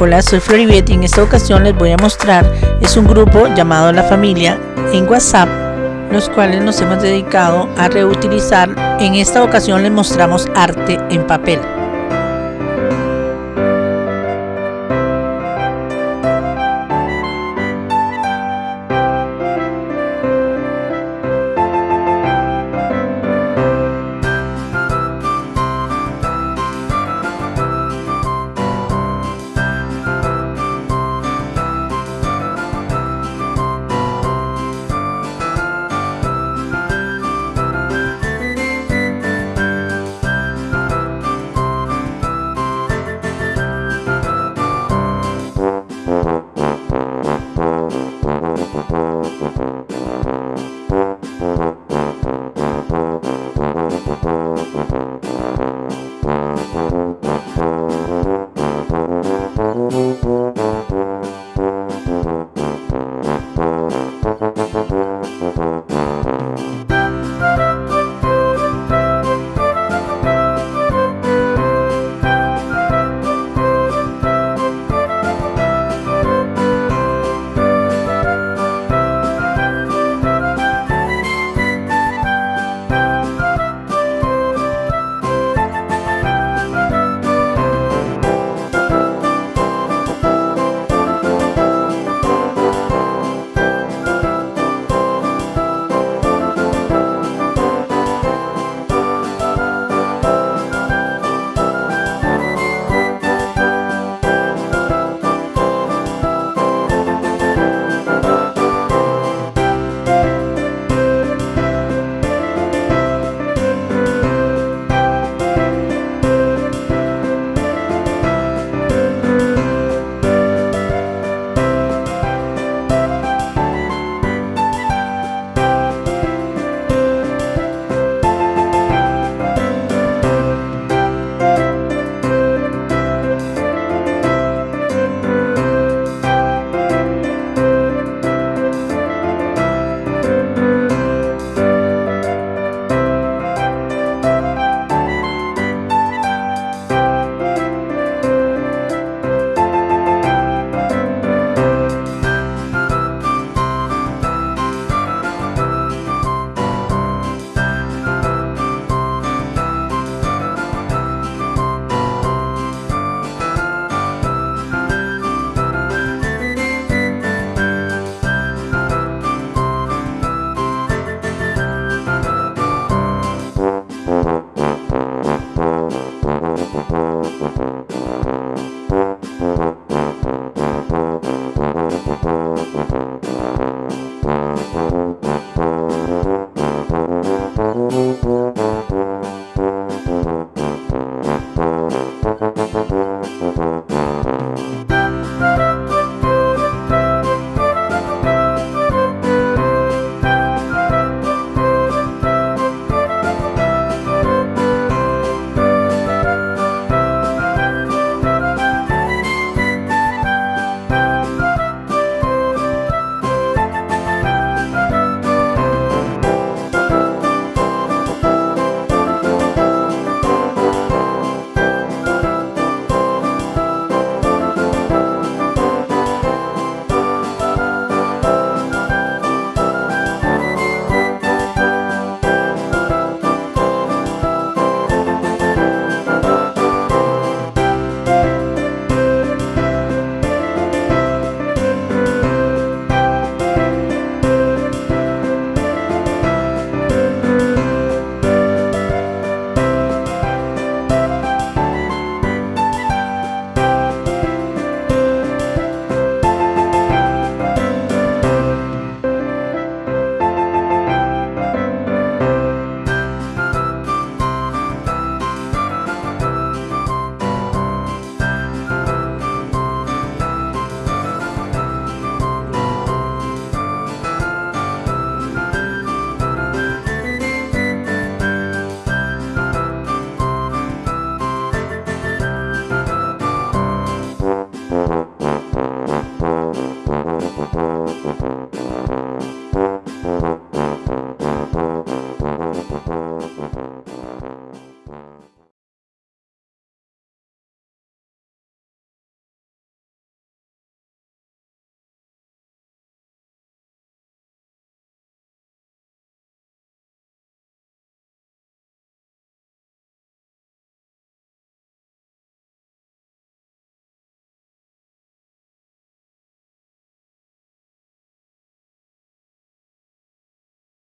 Hola, soy Floribet y en esta ocasión les voy a mostrar es un grupo llamado La Familia en WhatsApp, los cuales nos hemos dedicado a reutilizar. En esta ocasión les mostramos arte en papel.